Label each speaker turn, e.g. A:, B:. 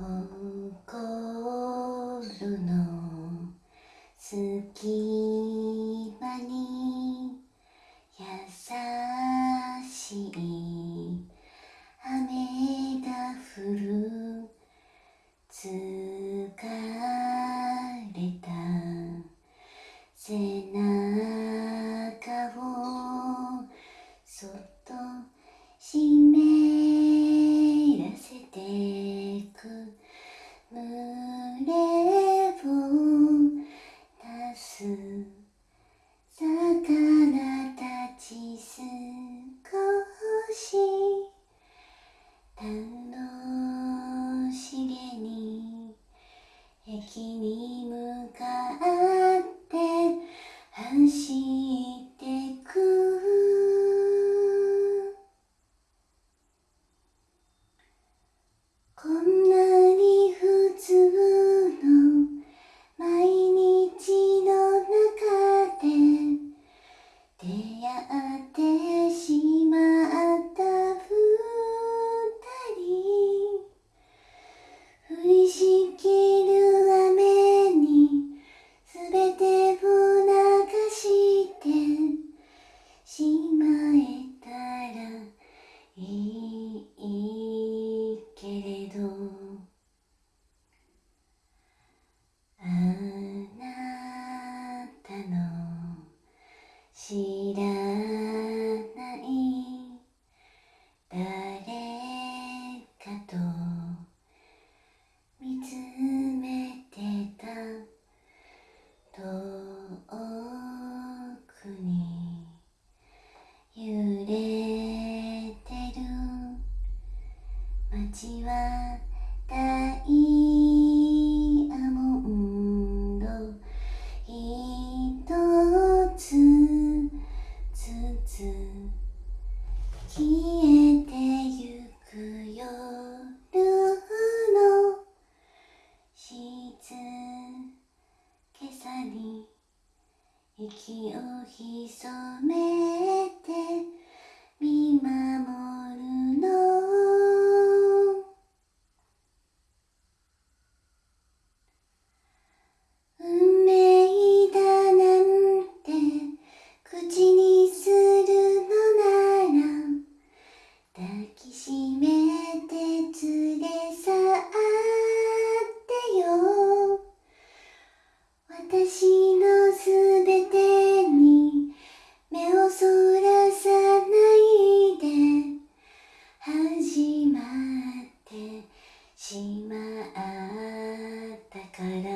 A: 心の隙間に優しい雨が降る疲れた背中をそっと湿らせて魚たち少し楽しげに駅に向かって走ってしまえたらいいけれど。あなたの知らない息を潜めて見守しまってしまったから。